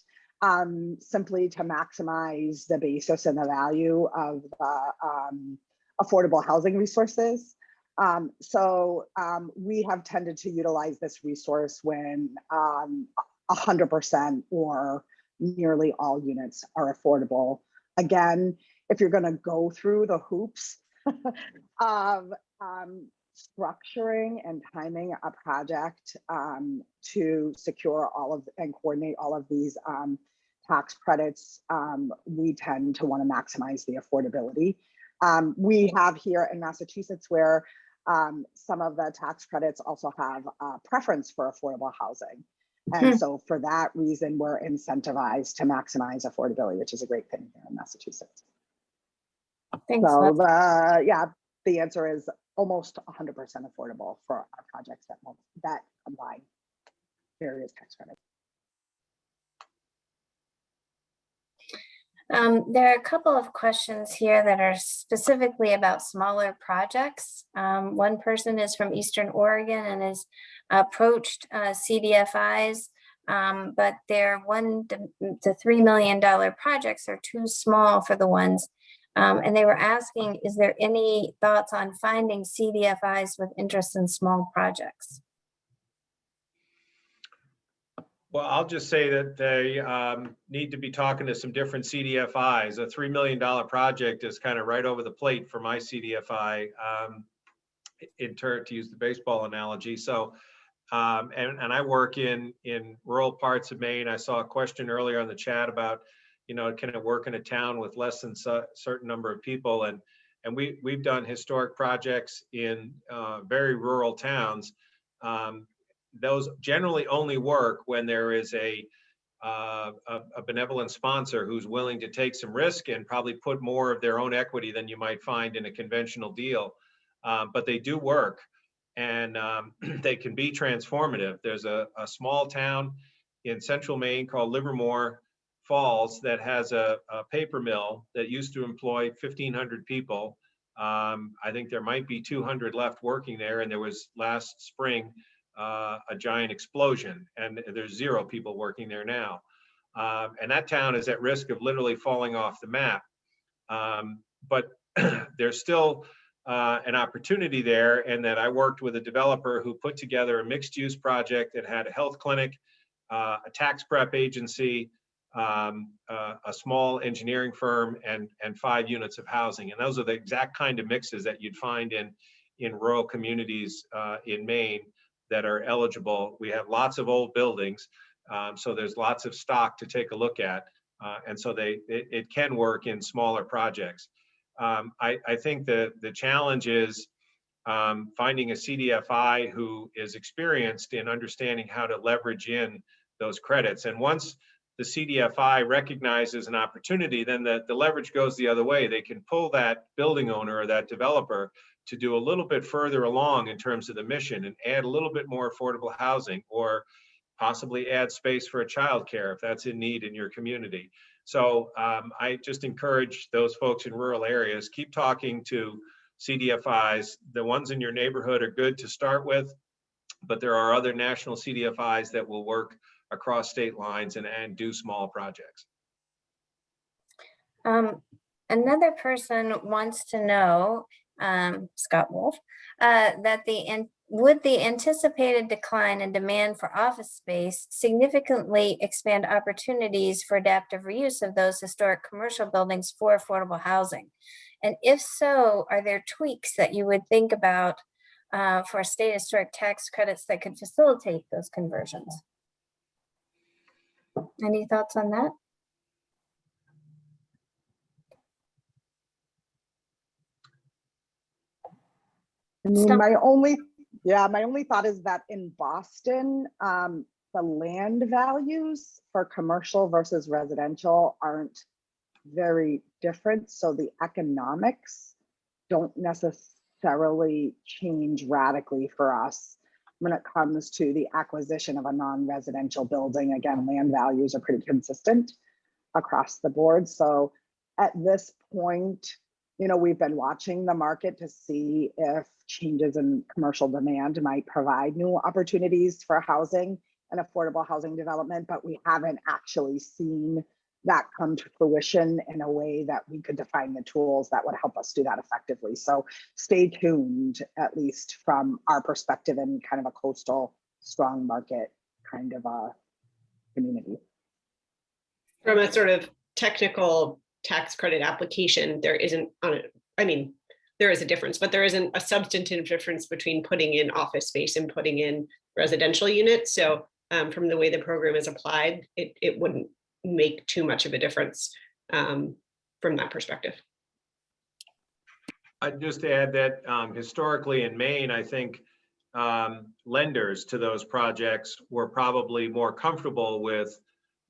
C: Um, simply to maximize the basis and the value of the, um, affordable housing resources. Um, so, um, we have tended to utilize this resource when, um, hundred percent or nearly all units are affordable. Again, if you're gonna go through the hoops of um, structuring and timing a project um, to secure all of and coordinate all of these um, tax credits, um, we tend to want to maximize the affordability. Um, we have here in Massachusetts where um, some of the tax credits also have a preference for affordable housing.
A: Hmm.
C: And so for that reason, we're incentivized to maximize affordability, which is a great thing here in Massachusetts.
A: Thanks.
C: So the, yeah, the answer is almost hundred percent affordable for our projects that, that combine various tax credits.
A: Um, there are a couple of questions here that are specifically about smaller projects. Um, one person is from Eastern Oregon and has approached uh, CDFIs, um, but their one to, three million dollar projects are too small for the ones. Um, and they were asking, is there any thoughts on finding CDFIs with interest in small projects?
B: Well, I'll just say that they um, need to be talking to some different CDFIs. A $3 million project is kind of right over the plate for my CDFI um, in turn, to use the baseball analogy. So, um, and, and I work in, in rural parts of Maine. I saw a question earlier on the chat about, you know, can it work in a town with less than a certain number of people? And, and we, we've done historic projects in uh, very rural towns. Um, those generally only work when there is a, uh, a, a benevolent sponsor who's willing to take some risk and probably put more of their own equity than you might find in a conventional deal. Um, but they do work and um, they can be transformative. There's a, a small town in central Maine called Livermore Falls that has a, a paper mill that used to employ 1,500 people. Um, I think there might be 200 left working there, and there was last spring uh, a giant explosion, and there's zero people working there now. Um, and that town is at risk of literally falling off the map. Um, but there's still uh, an opportunity there, and that I worked with a developer who put together a mixed-use project that had a health clinic, uh, a tax prep agency, um, uh, a small engineering firm, and and five units of housing. And those are the exact kind of mixes that you'd find in in rural communities uh, in Maine that are eligible. We have lots of old buildings, um, so there's lots of stock to take a look at. Uh, and so they it, it, can work in smaller projects. Um, I, I, think the, the challenge is um, finding a CDFI who is experienced in understanding how to leverage in those credits. And once the CDFI recognizes an opportunity, then the, the leverage goes the other way. They can pull that building owner or that developer to do a little bit further along in terms of the mission and add a little bit more affordable housing or possibly add space for a childcare if that's in need in your community. So um, I just encourage those folks in rural areas, keep talking to CDFIs. The ones in your neighborhood are good to start with, but there are other national CDFIs that will work across state lines and, and do small projects.
A: Um, another person wants to know, um, Scott Wolf, uh, that the, would the anticipated decline in demand for office space significantly expand opportunities for adaptive reuse of those historic commercial buildings for affordable housing? And if so, are there tweaks that you would think about uh, for state historic tax credits that could facilitate those conversions? Any thoughts on that?
C: I mean,
A: Stop.
C: my only, yeah, my only thought is that in Boston, um, the land values for commercial versus residential aren't very different, so the economics don't necessarily change radically for us when it comes to the acquisition of a non-residential building. Again, land values are pretty consistent across the board, so at this point, you know, we've been watching the market to see if changes in commercial demand might provide new opportunities for housing and affordable housing development, but we haven't actually seen that come to fruition in a way that we could define the tools that would help us do that effectively. So stay tuned, at least from our perspective in kind of a coastal strong market kind of a community.
D: From a sort of technical tax credit application, there isn't. I mean, there is a difference, but there isn't a substantive difference between putting in office space and putting in residential units. So um, from the way the program is applied, it, it wouldn't make too much of a difference um, from that perspective.
B: I'd just add that um, historically in Maine, I think um, lenders to those projects were probably more comfortable with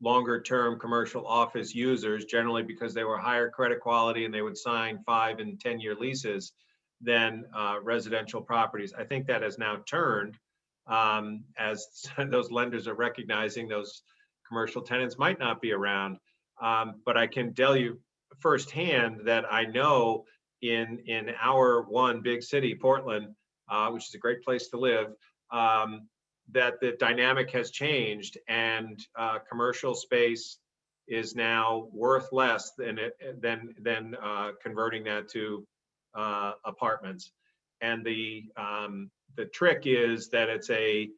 B: longer-term commercial office users, generally because they were higher credit quality and they would sign five and 10-year leases than uh, residential properties. I think that has now turned um, as those lenders are recognizing those commercial tenants might not be around. Um, But I can tell you firsthand that I know in, in our one big city, Portland, uh, which is a great place to live, um, that the dynamic has changed and uh, commercial space is now worth less than it, than, than uh, converting that to uh, apartments. And the, um, the trick is that it's a,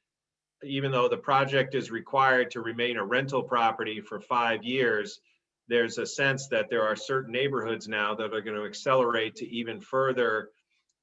B: even though the project is required to remain a rental property for five years, there's a sense that there are certain neighborhoods now that are going to accelerate to even further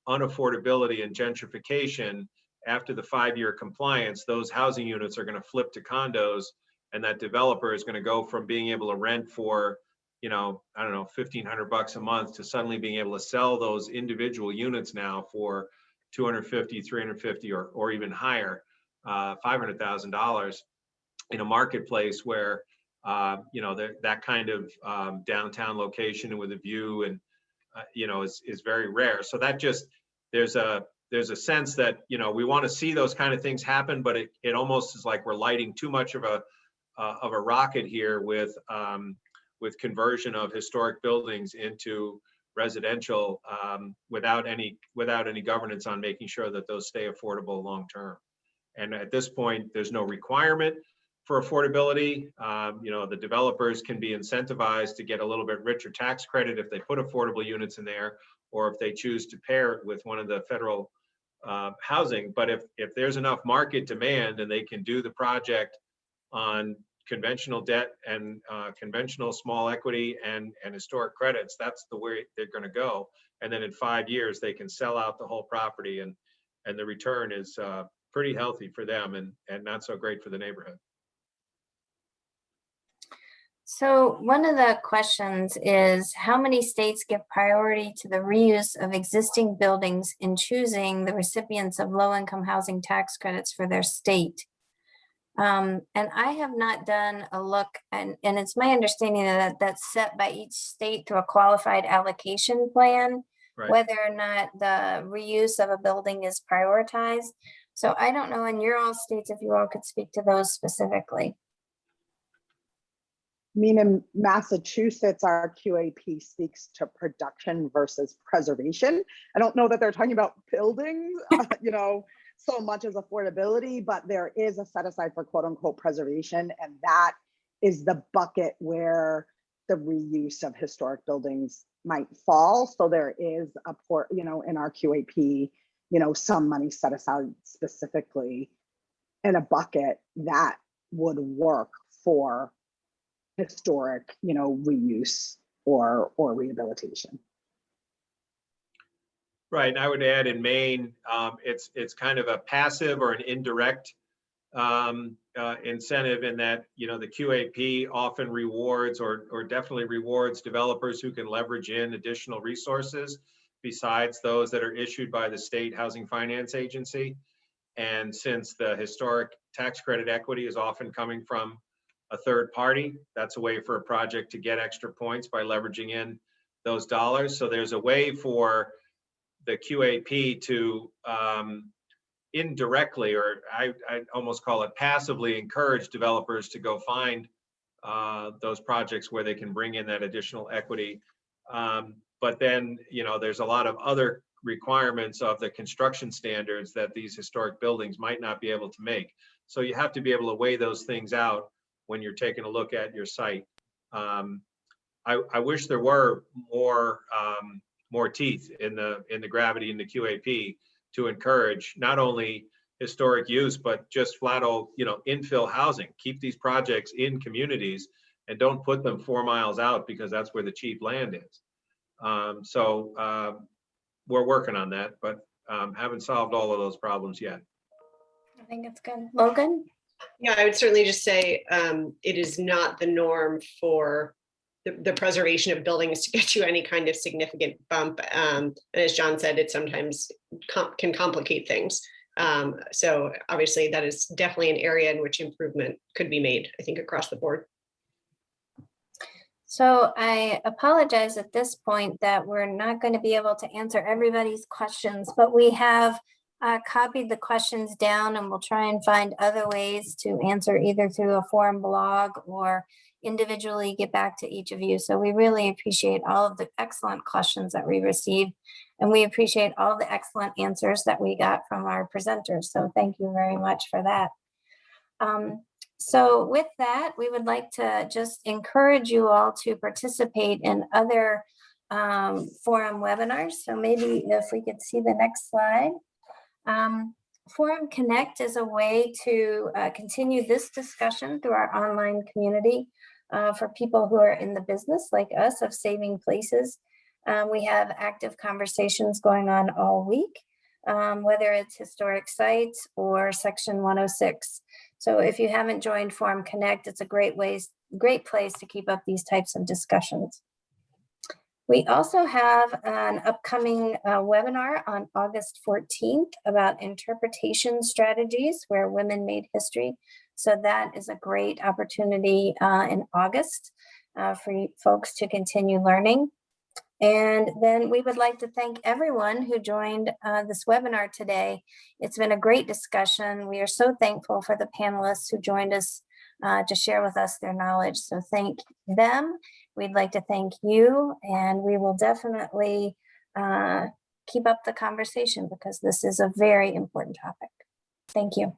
B: unaffordability and gentrification. After the five-year compliance, those housing units are going to flip to condos and that developer is going to go from being able to rent for, you know, I don't know, fifteen hundred bucks a month to suddenly being able to sell those individual units now for 250, 350 or, or even higher, uh, $500,000 in a marketplace where uh, you know, that, that kind of um, downtown location with a view and, uh, you know, is, is very rare. So that just, there's a, there's a sense that, you know, we want to see those kind of things happen, but it, it almost is like we're lighting too much of a, uh, of a rocket here with, um, with conversion of historic buildings into residential um, without any, without any governance on making sure that those stay affordable long-term. And at this point, there's no requirement for affordability. Um, you know, the developers can be incentivized to get a little bit richer tax credit if they put affordable units in there, or if they choose to pair it with one of the federal uh, housing. But if if there's enough market demand and they can do the project on conventional debt and uh, conventional small equity and and historic credits, that's the way they're going to go. And then in five years, they can sell out the whole property and and the return is uh, pretty healthy for them and and not so great for the neighborhood.
A: So one of the questions is how many states give priority to the reuse of existing buildings in choosing the recipients of low-income housing tax credits for their state? Um, and I have not done a look and, and it's my understanding that that's set by each state through a qualified allocation plan.
B: Right.
A: Whether or not the reuse of a building is prioritized. So I don't know in your all states if you all could speak to those specifically.
C: I mean, in Massachusetts, our QAP speaks to production versus preservation. I don't know that they're talking about buildings, uh, you know, so much as affordability, but there is a set aside for quote unquote preservation. And that is the bucket where the reuse of historic buildings might fall. So there is a port, you know, in our QAP, you know, some money set aside specifically in a bucket that would work for historic, you know, reuse or, or rehabilitation.
B: Right, and I would add in Maine, um, it's, it's kind of a passive or an indirect um, uh, incentive in that, you know, the QAP often rewards or, or definitely rewards developers who can leverage in additional resources besides those that are issued by the state housing finance agency. And since the historic tax credit equity is often coming from a third party, that's a way for a project to get extra points by leveraging in those dollars. So there's a way for the QAP to um, indirectly, or I, I almost call it passively, encourage developers to go find uh, those projects where they can bring in that additional equity. Um, But then, you know, there's a lot of other requirements of the construction standards that these historic buildings might not be able to make. So you have to be able to weigh those things out when you're taking a look at your site. Um, I, I wish there were more, um, more teeth in the, in the gravity in the QAP to encourage not only historic use, but just flat old, you know, infill housing. Keep these projects in communities and don't put them four miles out because that's where the cheap land is. Um, so, um, we're working on that, but, um, haven't solved all of those problems yet.
A: I think it's good. Logan?
D: Yeah, I would certainly just say um, it is not the norm for the, the preservation of buildings to get you any kind of significant bump. Um, and as John said, it sometimes com- can complicate things. Um, so obviously that is definitely an area in which improvement could be made, I think, across the board.
A: So I apologize at this point that we're not going to be able to answer everybody's questions, but we have uh, copied the questions down and we'll try and find other ways to answer either through a forum blog or individually get back to each of you. So we really appreciate all of the excellent questions that we received. And we appreciate all the excellent answers that we got from our presenters. So thank you very much for that. Um, so with that, we would like to just encourage you all to participate in other um, forum webinars. So maybe if we could see the next slide. Um, Forum Connect is a way to uh, continue this discussion through our online community uh, for people who are in the business like us of saving places. Um, we have active conversations going on all week, um, whether it's historic sites or section 106. So if you haven't joined Forum Connect, it's a great ways, great place to keep up these types of discussions. We also have an upcoming uh, webinar on August 14th about interpretation strategies where women made history. So that is a great opportunity uh, in August uh, for folks to continue learning. And then we would like to thank everyone who joined uh, this webinar today. It's been a great discussion. We are so thankful for the panelists who joined us uh, to share with us their knowledge. So thank them. We'd like to thank you and we will definitely uh, keep up the conversation because this is a very important topic. Thank you.